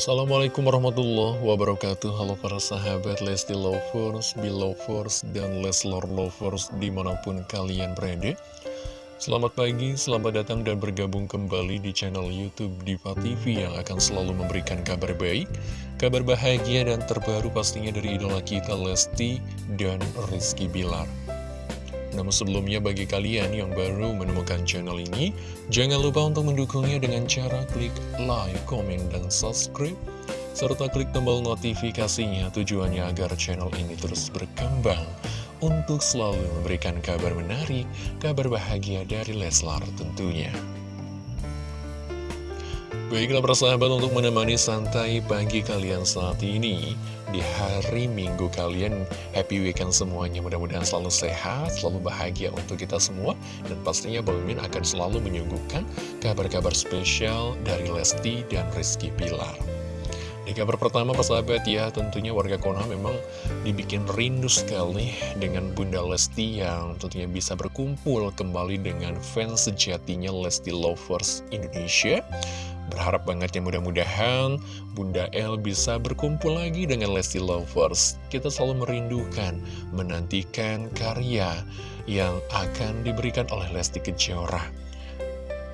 Assalamualaikum warahmatullahi wabarakatuh. Halo para sahabat Lesti Lovers, Belovers, dan Leslar Lovers di mana pun kalian berada. Selamat pagi, selamat datang dan bergabung kembali di channel Youtube Diva TV yang akan selalu memberikan kabar baik Kabar bahagia dan terbaru pastinya dari idola kita Lesti dan Rizky Bilar namun sebelumnya bagi kalian yang baru menemukan channel ini, jangan lupa untuk mendukungnya dengan cara klik like, komen, dan subscribe. Serta klik tombol notifikasinya tujuannya agar channel ini terus berkembang untuk selalu memberikan kabar menarik, kabar bahagia dari Leslar tentunya. Baiklah persahabat untuk menemani santai pagi kalian saat ini. Di hari minggu kalian happy weekend semuanya. Mudah-mudahan selalu sehat, selalu bahagia untuk kita semua. Dan pastinya Bang Min akan selalu menyuguhkan kabar-kabar spesial dari Lesti dan Rizky Pilar di kabar pertama persahabat ya, tentunya warga Konoha memang dibikin rindu sekali dengan Bunda Lesti yang tentunya bisa berkumpul kembali dengan fans sejatinya Lesti Lovers Indonesia. Berharap banget ya mudah-mudahan Bunda El bisa berkumpul lagi dengan Lesti Lovers. Kita selalu merindukan, menantikan karya yang akan diberikan oleh Lesti Kejora.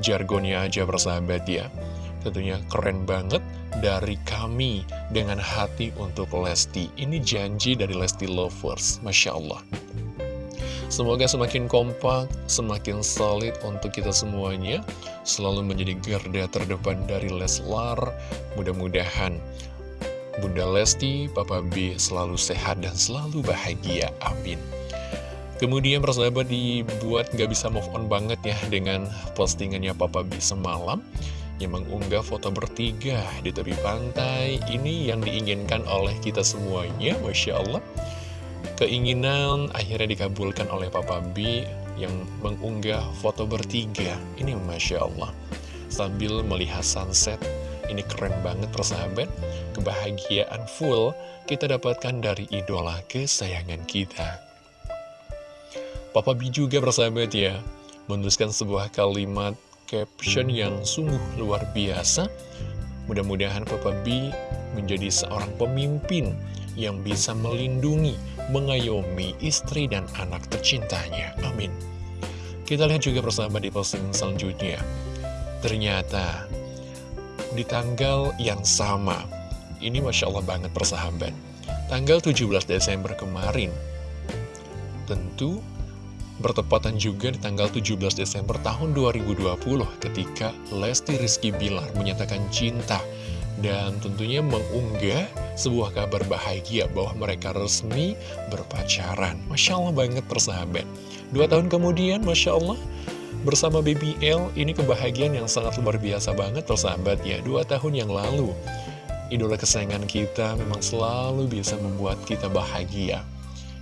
Jargonnya aja bersahabat ya. Tentunya keren banget dari kami dengan hati untuk Lesti. Ini janji dari Lesti Lovers, Masya Allah. Semoga semakin kompak, semakin solid untuk kita semuanya. Selalu menjadi garda terdepan dari Leslar. Mudah-mudahan Bunda Lesti, Papa B selalu sehat dan selalu bahagia, amin. Kemudian persahabat dibuat gak bisa move on banget ya dengan postingannya Papa B semalam. Yang mengunggah foto bertiga di tepi pantai. Ini yang diinginkan oleh kita semuanya Masya Allah Keinginan akhirnya dikabulkan oleh Papa B yang mengunggah foto bertiga. Ini Masya Allah. Sambil melihat sunset, ini keren banget persahabat. Kebahagiaan full kita dapatkan dari idola kesayangan kita. Papa B juga persahabat ya, menuliskan sebuah kalimat caption yang sungguh luar biasa. Mudah-mudahan Papa B menjadi seorang pemimpin yang bisa melindungi mengayomi istri dan anak tercintanya. Amin. Kita lihat juga bersama di posting selanjutnya. Ternyata di tanggal yang sama, ini Masya Allah banget persahabat. Tanggal 17 Desember kemarin, tentu bertepatan juga di tanggal 17 Desember tahun 2020 ketika Lesti Rizky Bilar menyatakan cinta dan tentunya mengunggah sebuah kabar bahagia bahwa mereka resmi berpacaran. Masya Allah banget persahabat. Dua tahun kemudian, Masya Allah, bersama BBL, ini kebahagiaan yang sangat luar biasa banget persahabat ya. Dua tahun yang lalu, idola kesayangan kita memang selalu bisa membuat kita bahagia.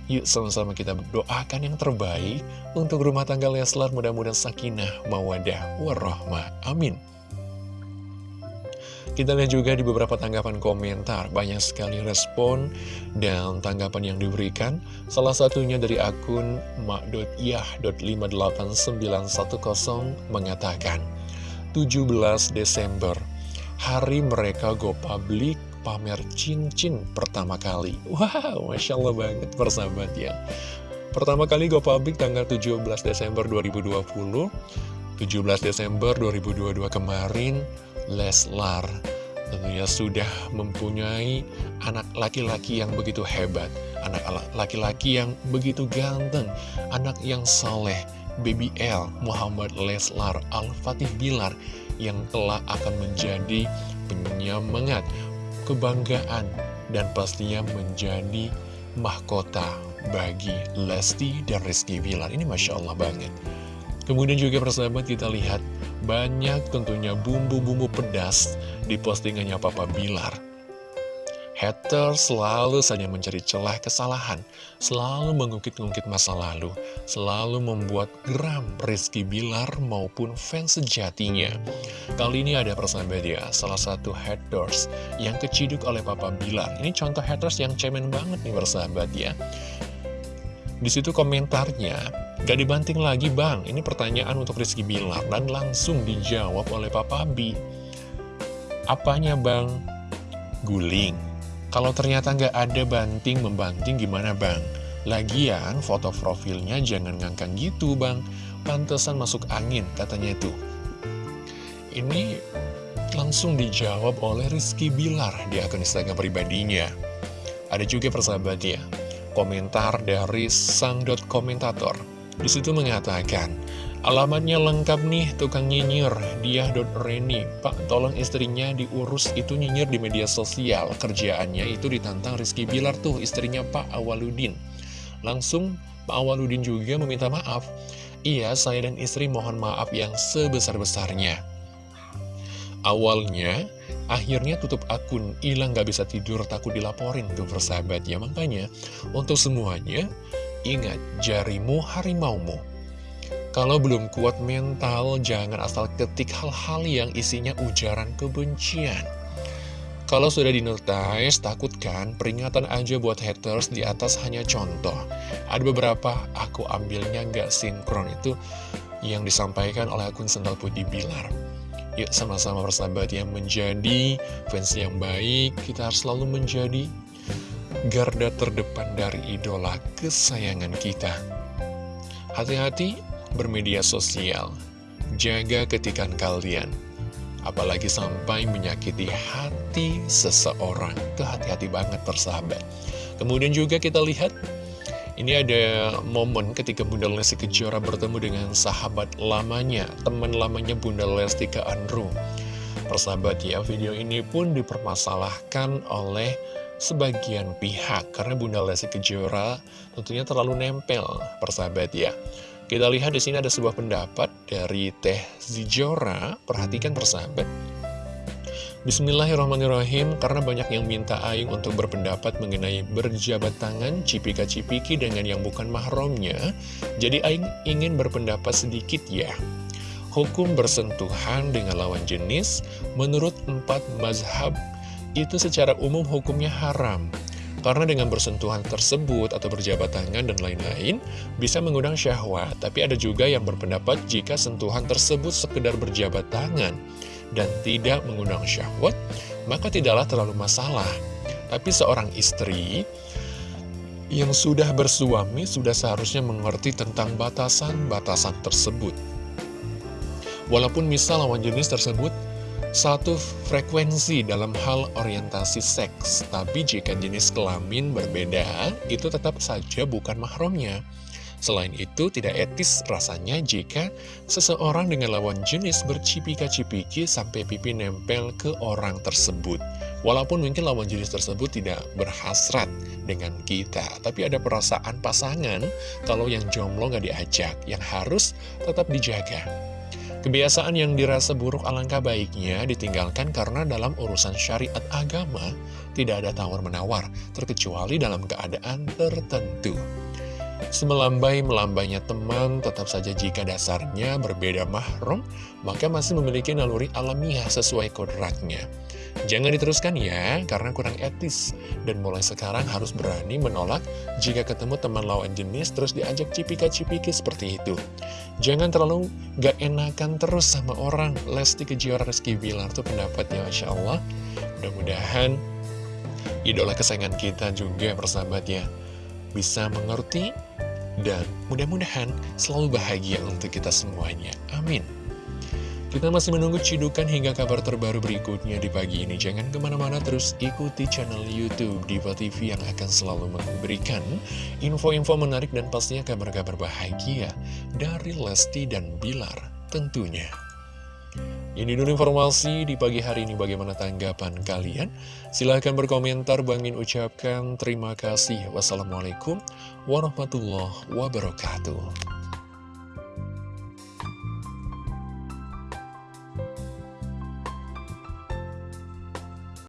Yuk sama-sama kita doakan yang terbaik untuk rumah tangga Leslar mudah-mudahan sakinah, mawadah, warahmah. Amin. Kita lihat juga di beberapa tanggapan komentar, banyak sekali respon dan tanggapan yang diberikan. Salah satunya dari akun mak.yah.58910 mengatakan, 17 Desember, hari mereka go public pamer cincin pertama kali. Wow, Masya Allah banget persahabat ya. Pertama kali go public tanggal 17 Desember 2020, 17 Desember 2022 kemarin, Leslar tentunya sudah mempunyai anak laki-laki yang begitu hebat, anak laki-laki yang begitu ganteng, anak yang soleh, Baby L, Muhammad Leslar, Al-Fatih Bilar, yang telah akan menjadi penyemangat, kebanggaan, dan pastinya menjadi mahkota bagi Lesti dan Rizky Bilar. Ini Masya Allah banget. Kemudian juga persahabat kita lihat banyak tentunya bumbu-bumbu pedas di postingannya Papa Bilar. Hater selalu saja mencari celah kesalahan, selalu mengungkit-ungkit masa lalu, selalu membuat geram Rizky Bilar maupun fans sejatinya. Kali ini ada persahabat ya, salah satu haters yang keciduk oleh Papa Bilar. Ini contoh haters yang cemen banget nih persahabat ya. Di situ komentarnya, gak dibanting lagi bang, ini pertanyaan untuk Rizky Bilar dan langsung dijawab oleh Papa B. Apanya bang? guling. Kalau ternyata nggak ada banting membanting gimana bang? Lagian foto profilnya jangan ngangkang gitu bang, pantesan masuk angin katanya itu. Ini langsung dijawab oleh Rizky Bilar di akun Instagram pribadinya. Ada juga persahabat ya, komentar dari sang dot komentator. Di situ mengatakan, alamatnya lengkap nih tukang nyinyir, dia Reni. Pak, tolong istrinya diurus itu nyinyir di media sosial. Kerjaannya itu ditantang Rizky Bilar tuh, istrinya Pak Awaludin. Langsung Pak Awaludin juga meminta maaf. Iya, saya dan istri mohon maaf yang sebesar-besarnya. Awalnya, akhirnya tutup akun, hilang gak bisa tidur, takut dilaporin tuh persahabat ya. Makanya, untuk semuanya, ingat jarimu harimaumu. Kalau belum kuat mental, jangan asal ketik hal-hal yang isinya ujaran kebencian. Kalau sudah dinotis, takutkan peringatan aja buat haters di atas hanya contoh. Ada beberapa aku ambilnya gak sinkron itu yang disampaikan oleh akun Sendal Putih Bilar. Yuk sama-sama bersahabat yang menjadi fans yang baik Kita harus selalu menjadi garda terdepan dari idola kesayangan kita. Hati-hati bermedia sosial. Jaga ketikan kalian Apalagi sampai menyakiti hati seseorang. Itu hati-hati banget persahabat. Kemudian juga kita lihat ini ada momen ketika Bunda Lesti Kejora bertemu dengan sahabat lamanya, teman lamanya Bunda Lesti ke Andrew. Persahabat ya, video ini pun dipermasalahkan oleh sebagian pihak karena Bunda Lesti Kejora tentunya terlalu nempel, persahabat ya. Kita lihat di sini ada sebuah pendapat dari Teh Zijora, perhatikan persahabat. Bismillahirrahmanirrahim, karena banyak yang minta Aing untuk berpendapat mengenai berjabat tangan cipika-cipiki dengan yang bukan mahramnya, jadi Aing ingin berpendapat sedikit ya. Hukum bersentuhan dengan lawan jenis, menurut empat mazhab, itu secara umum hukumnya haram. Karena dengan bersentuhan tersebut atau berjabat tangan dan lain-lain, bisa mengundang syahwat. Tapi ada juga yang berpendapat jika sentuhan tersebut sekedar berjabat tangan, dan tidak mengundang syahwat, maka tidaklah terlalu masalah. Tapi seorang istri yang sudah bersuami sudah seharusnya mengerti tentang batasan-batasan tersebut. Walaupun misal lawan jenis tersebut satu frekuensi dalam hal orientasi seks, tapi jika jenis kelamin berbeda, itu tetap saja bukan mahramnya. Selain itu, tidak etis rasanya jika seseorang dengan lawan jenis bercipika-cipiki sampai pipi nempel ke orang tersebut. Walaupun mungkin lawan jenis tersebut tidak berhasrat dengan kita, tapi ada perasaan pasangan kalau yang jomblo nggak diajak, yang harus tetap dijaga. Kebiasaan yang dirasa buruk alangkah baiknya ditinggalkan karena dalam urusan syariat agama tidak ada tawar-menawar, terkecuali dalam keadaan tertentu. Semelambai-melambainya teman, tetap saja jika dasarnya berbeda mahrum, maka masih memiliki naluri alamiah sesuai kodratnya. Jangan diteruskan ya, karena kurang etis. Dan mulai sekarang harus berani menolak jika ketemu teman lawan jenis terus diajak cipika-cipiki seperti itu. Jangan terlalu gak enakan terus sama orang. Lesti Kejora Rizky Bilar tuh pendapatnya Masya Allah. Mudah-mudahan idola kesayangan kita juga persahabat ya bisa mengerti, dan mudah-mudahan selalu bahagia untuk kita semuanya. Amin. Kita masih menunggu cidukan hingga kabar terbaru berikutnya di pagi ini. Jangan ke mana-mana terus ikuti channel Youtube Diva TV yang akan selalu memberikan info-info menarik dan pastinya kabar-kabar bahagia dari Lesti dan Bilar tentunya. Ini dulu informasi di pagi hari ini bagaimana tanggapan kalian? Silahkan berkomentar, Bangin ucapkan terima kasih. Wassalamualaikum warahmatullahi wabarakatuh.